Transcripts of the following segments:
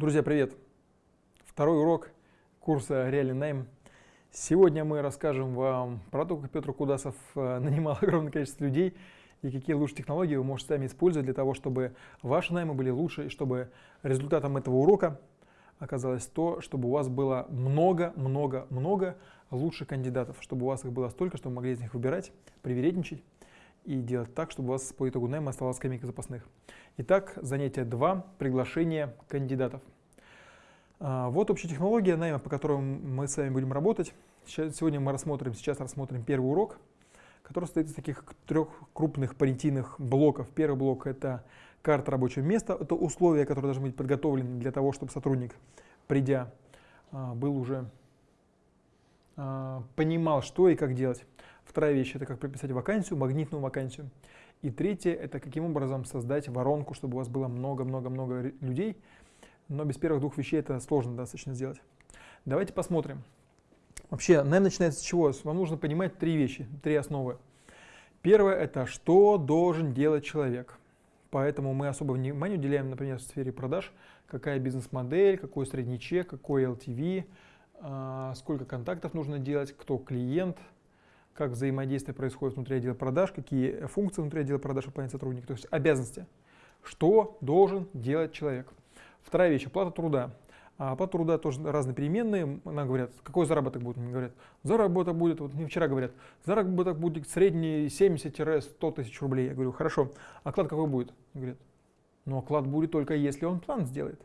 Друзья, привет! Второй урок курса «Реальный найм». Сегодня мы расскажем вам про то, как Петр Кудасов э, нанимал огромное количество людей и какие лучшие технологии вы можете сами использовать для того, чтобы ваши наймы были лучше и чтобы результатом этого урока оказалось то, чтобы у вас было много-много-много лучших кандидатов, чтобы у вас их было столько, чтобы вы могли из них выбирать, привередничать и делать так, чтобы у вас по итогу найма оставалась скамейка запасных. Итак, занятие 2. Приглашение кандидатов. А, вот общая технология найма, по которой мы с вами будем работать. Сегодня мы рассмотрим, сейчас рассмотрим первый урок, который состоит из таких трех крупных понятийных блоков. Первый блок – это карта рабочего места, это условия, которые должны быть подготовлены для того, чтобы сотрудник, придя, а, был уже а, понимал, что и как делать. Вторая вещь – это как прописать вакансию, магнитную вакансию. И третье – это каким образом создать воронку, чтобы у вас было много-много-много людей. Но без первых двух вещей это сложно достаточно сделать. Давайте посмотрим. Вообще, найм начинается с чего? Вам нужно понимать три вещи, три основы. Первое – это что должен делать человек. Поэтому мы особо внимание уделяем, например, в сфере продаж, какая бизнес-модель, какой средний чек, какой LTV, а, сколько контактов нужно делать, кто клиент – как взаимодействие происходит внутри отдела продаж, какие функции внутри отдела продаж выполняет сотрудник, то есть обязанности. Что должен делать человек? Вторая вещь – оплата труда. А оплата труда тоже разные переменные. Нам говорят, какой заработок будет? Мне говорят, заработок будет, вот мне вчера говорят, заработок будет средний 70-100 тысяч рублей. Я говорю, хорошо, оклад какой будет? Говорят, ну оклад будет только если он план сделает.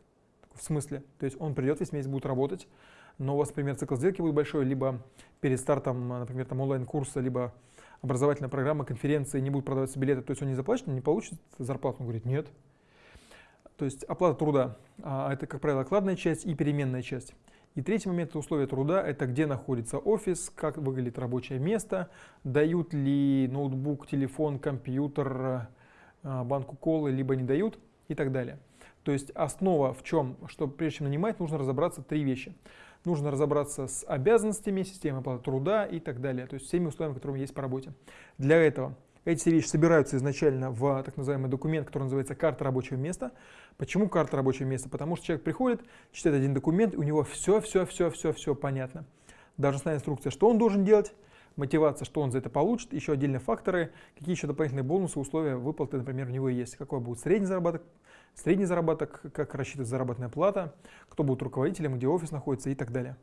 В смысле? То есть он придет весь месяц, будет работать, но у вас, например, цикл сделки будет большой, либо перед стартом, например, там онлайн-курса, либо образовательная программа, конференции, не будут продаваться билеты, то есть он не заплатит, не получит зарплату? Он говорит, нет. То есть оплата труда, а, это, как правило, окладная часть и переменная часть. И третий момент – это условия труда, это где находится офис, как выглядит рабочее место, дают ли ноутбук, телефон, компьютер, а, банку колы, либо не дают и так далее. То есть основа в чем, что прежде чем нанимать, нужно разобраться три вещи нужно разобраться с обязанностями, системой оплаты труда и так далее, то есть всеми условиями, которые есть по работе. Для этого эти все вещи собираются изначально в так называемый документ, который называется карта рабочего места. Почему карта рабочего места? Потому что человек приходит, читает один документ, и у него все-все-все-все-все понятно. Должностная инструкция, что он должен делать, мотивация, что он за это получит, еще отдельные факторы, какие еще дополнительные бонусы, условия выплаты, например, у него есть, какой будет средний заработок, средний заработок, как рассчитывается заработная плата, кто будет руководителем, где офис находится и так далее.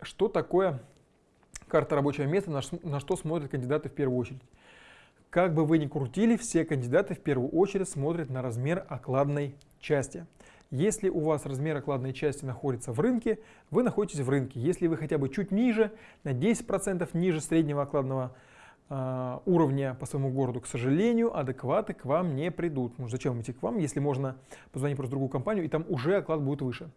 Что такое карта рабочего места, на что смотрят кандидаты в первую очередь? Как бы вы ни крутили, все кандидаты в первую очередь смотрят на размер окладной части. Если у вас размер окладной части находится в рынке, вы находитесь в рынке. Если вы хотя бы чуть ниже, на 10% ниже среднего окладного э, уровня по своему городу, к сожалению, адекваты к вам не придут. Ну, зачем идти к вам, если можно позвонить просто другую компанию, и там уже оклад будет выше.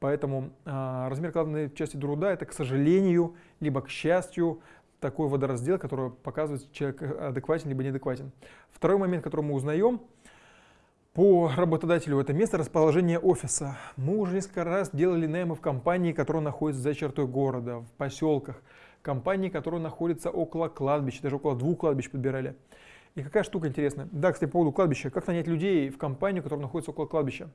Поэтому э, размер окладной части труда – это, к сожалению, либо к счастью, такой водораздел, который показывает, человек адекватен либо неадекватен. Второй момент, который мы узнаем – по работодателю это место расположения офиса. Мы уже несколько раз делали наймы в компании, которая находится за чертой города, в поселках. Компании, которые находятся около кладбища, даже около двух кладбищ подбирали. И какая штука интересная. Да, кстати, по поводу кладбища. Как нанять людей в компанию, которая находится около кладбища?